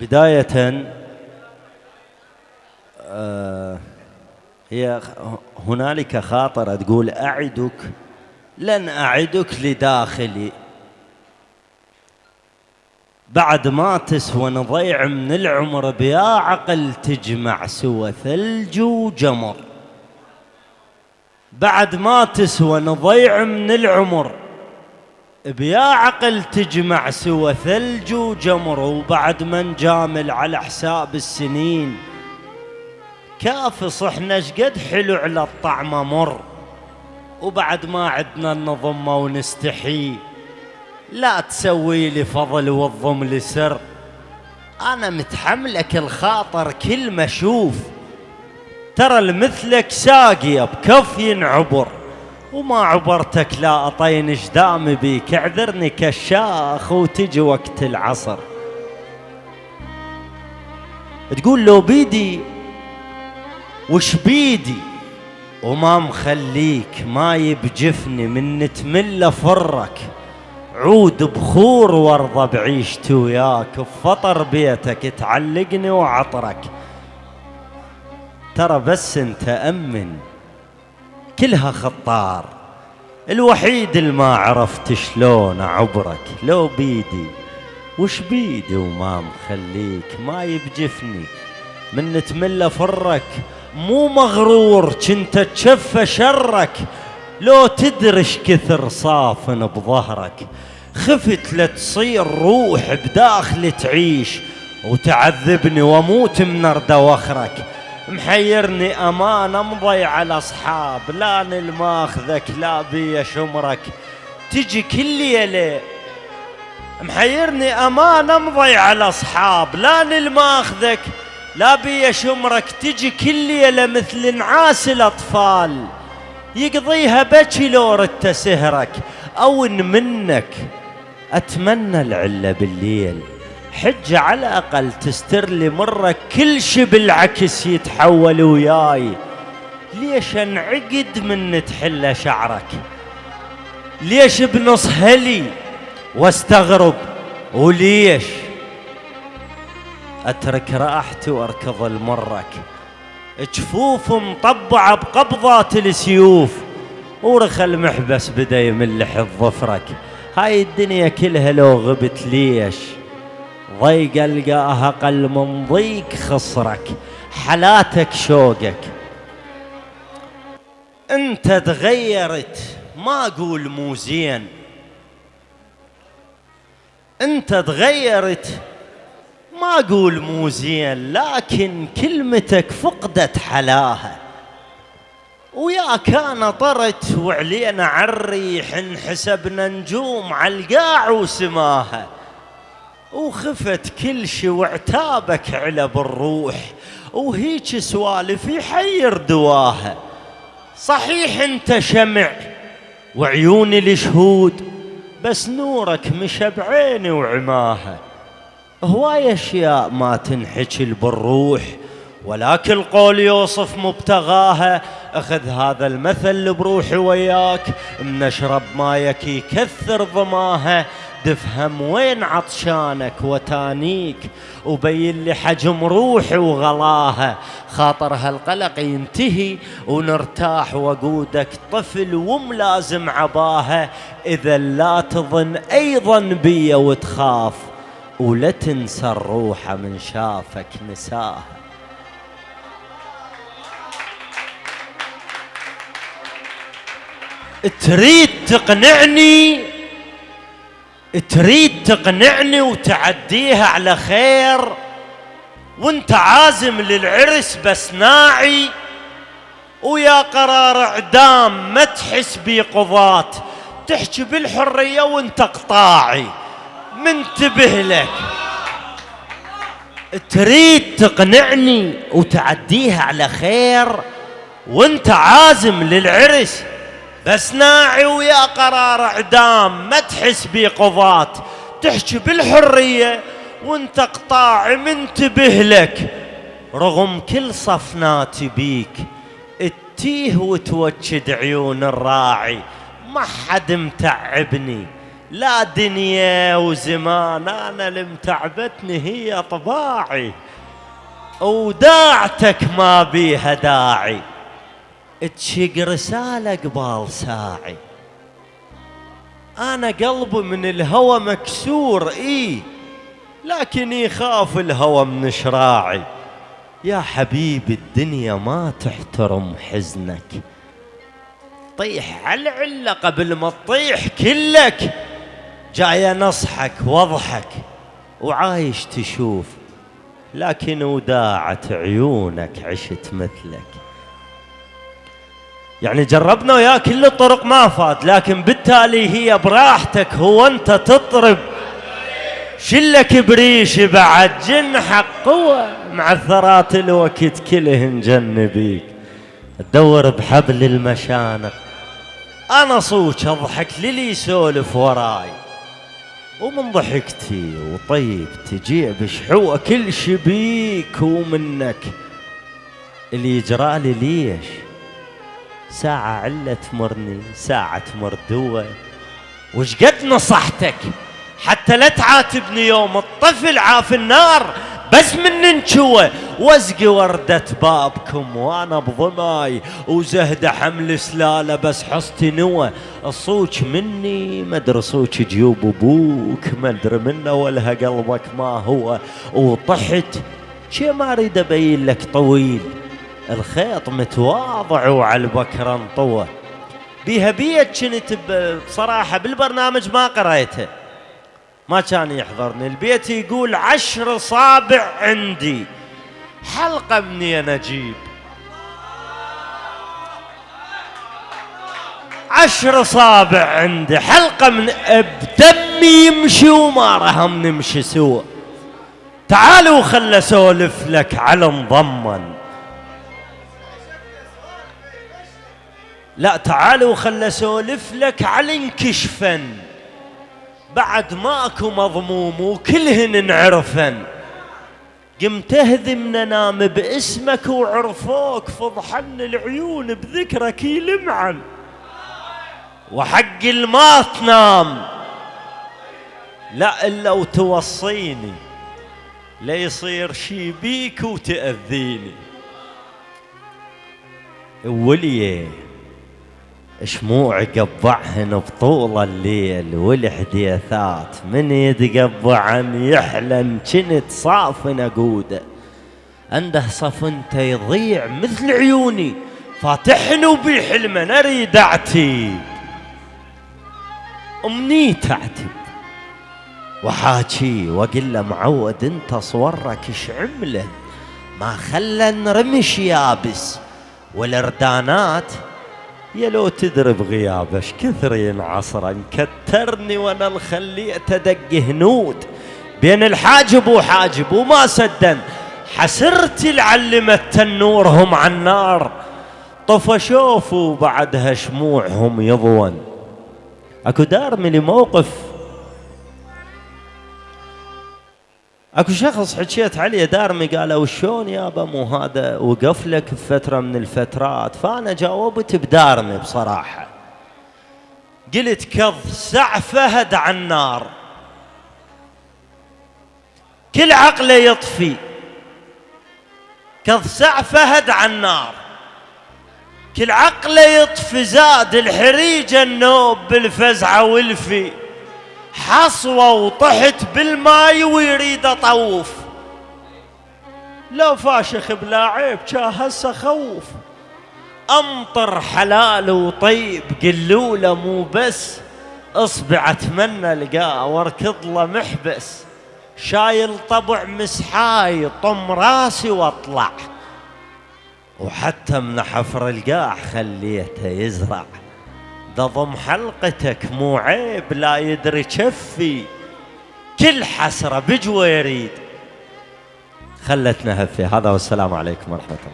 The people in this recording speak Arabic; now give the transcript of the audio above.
بداية آه، هي هنالك خاطرة تقول أعدك لن أعدك لداخلي. بعد ما تسوى نضيع من العمر بيا عقل تجمع سوى ثلج وجمر. بعد ما تسوى نضيع من العمر بيا عقل تجمع سوى ثلج وجمر وبعد ما نجامل على حساب السنين. كافص إحنا شقد حلو على الطعم مر وبعد ما عدنا النظمة ونستحي. لا تسوي لي فضل والضم لي سر أنا متحملك الخاطر كل ما أشوف. ترى المثلك ساقية بكف ينعبر وما عبرتك لا أطين جدام بيك؟ اعذرني كشاخ وتجي وقت العصر. تقول لو بيدي وش بيدي؟ وما مخليك ما يبجفني من نتملى فرك. عود بخور وارضى بعيشتي وياك بفطر بيتك تعلقني وعطرك. ترى بس انت أمن. كلها خطار. الوحيد اللي ما عرفت شلون اعبرك لو بيدي وش بيدي وما مخليك؟ ما يبجفني. من نتملى فرك مو مغرور كنت تشفى شرك. لو تدرش كثر صافن بظهرك. خفت لتصير روح بداخل تعيش. وتعذبني وأموت من أرض وخرك. محيرني أمان امضي على أصحاب. لا الماخذك لا بي شمرك. تجي كل ليلة. محيرني أمان امضي على أصحاب. لا الماخذك لا بي شمرك. تجي كل ليلة مثل نعاس الأطفال. يقضيها بكي لو ردت سهرك. أو إن منك. أتمنى العلة بالليل. حج على الأقل تستر لي مرة كل شي بالعكس يتحول وياي. ليش انعقد من تحل شعرك؟ ليش بنص هلي واستغرب. وليش؟ أترك راحتي وأركض المرك. جفوف مطبعة بقبضات السيوف. ورخ المحبس بدا يملح الظفرك هاي الدنيا كلها لو غبت ليش؟ ضيق القاها أقل من ضيق خصرك حلاتك شوقك. أنت تغيرت ما أقول مو زين. أنت تغيرت ما أقول مو زين لكن كلمتك فقدت حلاها. ويا كان طرت وعلينا عالريح انحسبنا نجوم على القاع وسماها. وخفت كل شي وعتابك على بالروح. وهيك سوالف يحير دواها. صحيح انت شمع وعيوني الشهود بس نورك مشى بعيني وعماها. هواي أشياء ما تنحكي بالروح ولكن القول يوصف مبتغاها. أخذ هذا المثل بروحي وياك منشرب مايك يكثر ضماها. تفهم وين عطشانك وتانيك وبين لي حجم روحي وغلاها. خاطر هالقلق ينتهي ونرتاح وقودك طفل وملازم عباها. إذا لا تظن أيضا بي وتخاف ولا تنسى الروح من شافك نساها. تريد تقنعني؟ تريد تقنعني وتعديها على خير وانت عازم للعرس بس ناعي ويا قرار اعدام ما تحس بقضات تحكي بالحرية وانت قطاعي. منتبه لك. تريد تقنعني وتعديها على خير وانت عازم للعرس بس ناعي ويا قرار اعدام ما تحس بقضات تحكي بالحرية وانت قطاع منتبه لك. رغم كل صفناتي بيك اتيه وتوجد عيون الراعي. ما حد متعبني. لا دنيا وزمان أنا المتعبتني هي طباعي. وداعتك ما بيها داعي. تشق رسالة قبال ساعي. أنا قلبي من الهوى مكسور إيه لكن يخاف الهوى من شراعي. يا حبيبي الدنيا ما تحترم حزنك. طيح على العلة قبل ما تطيح كلك. جاي نصحك واضحك وعايش تشوف لكن وداعت عيونك عشت مثلك. يعني جربنا وياه كل الطرق ما فات لكن بالتالي هي براحتك هو أنت تطرب. شلك بريش بعد جنحك قوة مع ثرات الوقت كلهن جنبيك. تدور بحبل المشانق. أنا صوت أضحك للي يسولف وراي. ومن ضحكتي وطيب تجيع بشحوة كل شبيك ومنك اللي يجرالي ليش؟ ساعة علة تمرني ساعة تمر دوة وش قد نصحتك؟ حتى لا تعاتبني يوم الطفل عاف النار بس من ننشوة. واسقي وردة بابكم وأنا بضماي وزهد حمل سلالة بس حصتي نوى الصوت مني مدري صوت جيوب أبوك مدري منه ولها قلبك ما هو. وطحت شي ما أريد أبين لك طويل. الخيط متواضع وعلى البكر انطوه بيها بيت كنت بصراحة بالبرنامج ما قريته. ما كان يحضرني. البيت يقول عشر صابع عندي. حلقة مني أنا أجيب. عشر صابع عندي. حلقة من بدمي يمشي وما رهم نمشي سوا تعالوا خل اسولف لك على مضمن لا تعالوا خل أسولف لك على انكشفن بعد ماكو مضموم وكلهن نعرفن قمت اهذم ننام باسمك وعرفوك فضحن العيون بذكرك يلمعن. وحق الما تنام. لا إلا وتوصيني. لا يصير شي بيك وتأذيني. وليه؟ شموع قبعهن بطول الليل والحديثات من يتقبعن يحلن كنت صافن اقوده عنده صفنته يضيع مثل عيوني. فاتحن وبحلمه أريد اعتيب امنيت اعتب وحاكي واقول له معود انت صورك إيش عمله ما خلى رمش يابس. والإردانات يا لو تدري بغيابش كثر ينعصر؟ كترني وأنا الخليت ادق هنود بين الحاجب وحاجب وما سدن. حسرتي العلمت تنورهم على النار طفشوف بعدها شموعهم يضون. اكو دار من موقف اكو شخص حكيت عليه دارمي قال وشون يابا مو هذا؟ وقف لك بفترة من الفترات. فأنا جاوبت بدارمي بصراحة. قلت كظ سع فهد على النار كل عقله يطفي. كظ سع فهد على النار كل عقله يطفي زاد الحريجه النوب بالفزعة والفي. حصوة وطحت بالماي ويريد أطوف. لو فاشخ بلا عيب كا هسه خوف. أمطر حلال وطيب قلوله مو بس. أصبع أتمنى القاه واركض له محبس. شايل طبع مسحاي طم راسي واطلع. وحتى من حفر القاع خليته يزرع. ضم حلقتك مو عيب لا يدري كفي كل حسرة بجوى يريد. خلتنا هفي هذا والسلام عليكم ورحمة الله.